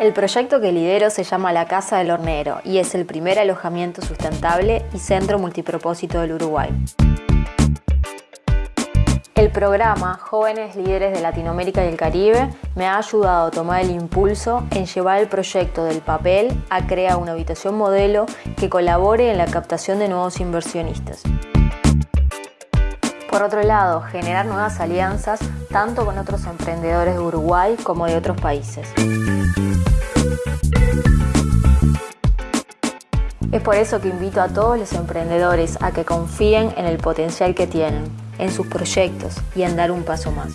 El proyecto que lidero se llama La Casa del Hornero y es el primer alojamiento sustentable y centro multipropósito del Uruguay. El programa Jóvenes Líderes de Latinoamérica y el Caribe me ha ayudado a tomar el impulso en llevar el proyecto del papel a crear una habitación modelo que colabore en la captación de nuevos inversionistas. Por otro lado, generar nuevas alianzas tanto con otros emprendedores de Uruguay como de otros países. Es por eso que invito a todos los emprendedores a que confíen en el potencial que tienen, en sus proyectos y en dar un paso más.